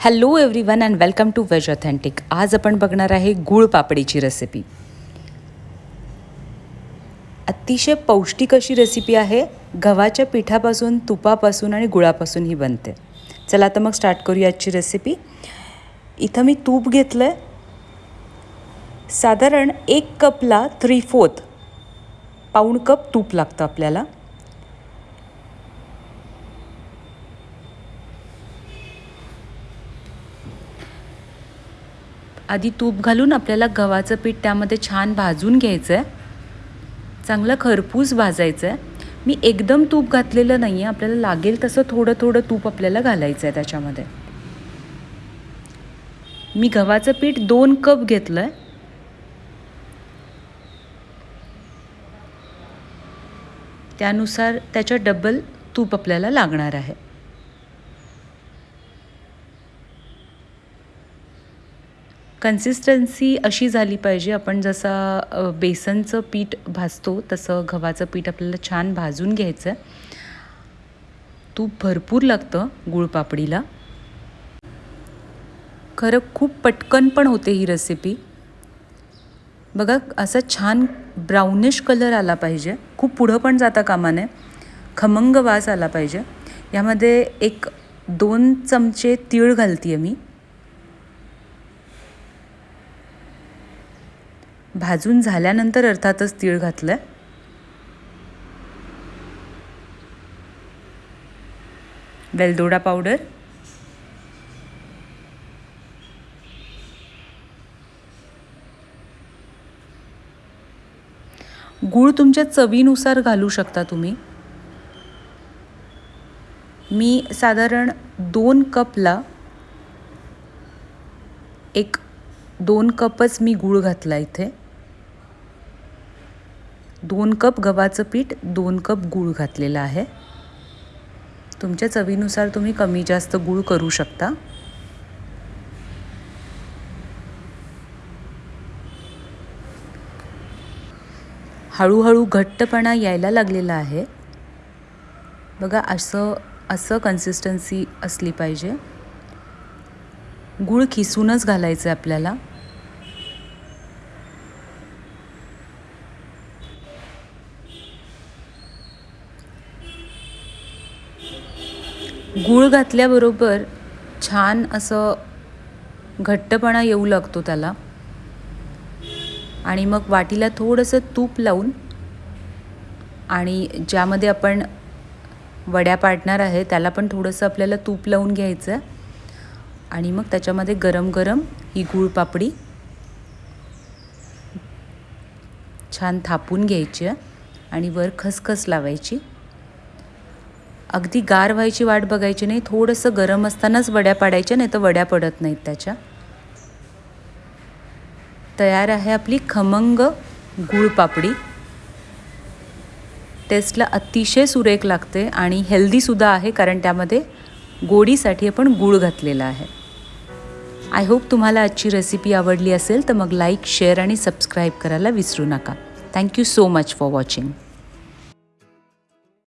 Hello everyone and welcome to veg authentic आज आपण बघणार आहे गुळ पापडीची रेसिपी अतिशय पौष्टिक अशी रेसिपी आहे. गव्हाच्या पिठापासून तुपापासून आणि गुळापासून ही बनते. चला आता मग स्टार्ट करूया आजची रेसिपी इथं मी तूप घेतलं आहे साधारण एक कपला थ्री फोर्थ पाऊण कप तूप लागतं आपल्याला. आधी तूप घालून आपल्याला गव्हाचं पीठ त्यामध्ये छान भाजून घ्यायचं आहे चांगलं खरपूस भाजायचं आहे मी एकदम तूप घातलेलं नाही आहे आपल्याला लागेल तसं थोडं थोडं तूप आपल्याला घालायचं आहे त्याच्यामध्ये. मी गव्हाचं पीठ दोन कप घेतलं आहे त्यानुसार त्याच्या डबल तूप आपल्याला लागणार आहे. कन्सिस्टन्सी अशी झाली पाहिजे. आपण जसं बेसनचं पीठ भाजतो तसं गव्हाचं पीठ आपल्याला छान भाजून घ्यायचं आहे तूप भरपूर लागतं गुळपापडीला. खरं खूप पटकन पण होते ही रेसिपी बघा असा छान ब्राउनिश कलर आला पाहिजे. खूप पुढं पण जाता कामा नये. खमंग वास आला पाहिजे. यामध्ये एक दोन चमचे तीळ घालते आहे मी. भाजून झाल्यानंतर अर्थातच तीळ घातलं आहे वेलदोडा पावडर. गूळ तुमच्या चवीनुसार घालू शकता तुम्ही. मी साधारण दोन कपला एक दोन कपच मी गूळ घातला इथे. दोन कप गव्हाचं पीठ दोन कप गूळ घातलेलं आहे. तुमच्या चवीनुसार तुम्ही कमी जास्त गूळ करू शकता. हळूहळू घट्टपणा यायला लागलेला आहे. बघा असं असं कन्सिस्टन्सी असली पाहिजे. गूळ खिसूनच घालायचं आहे आपल्याला. गूळ घातल्याबरोबर छान असं घट्टपणा येऊ लागतो त्याला. आणि मग वाटीला थोडंसं तूप लावून आणि ज्यामध्ये आपण वड्या पाडणार आहे त्याला पण थोडंसं आपल्याला तूप लावून घ्यायचं आहे. आणि मग त्याच्यामध्ये गरम गरम ही गूळ पापडी छान थापून घ्यायची आहे आणि वर खसखस लावायची. अगदी गार व्हायची वाट बघायची नाही थोडंसं गरम असतानाच वड्या पाडायच्या नाही तर वड्या पडत नाहीत त्याच्या. तयार आहे आपली खमंग गूळ पापडी. टेस्टला अतिशय सुरेख लागते आणि हेल्दीसुद्धा आहे कारण त्यामध्ये गोडीसाठी आपण गूळ घातलेला आहे. आय होप तुम्हाला आजची रेसिपी आवडली असेल तर मग लाईक शेअर आणि सबस्क्राईब करायला विसरू नका. Thank you so much for watching.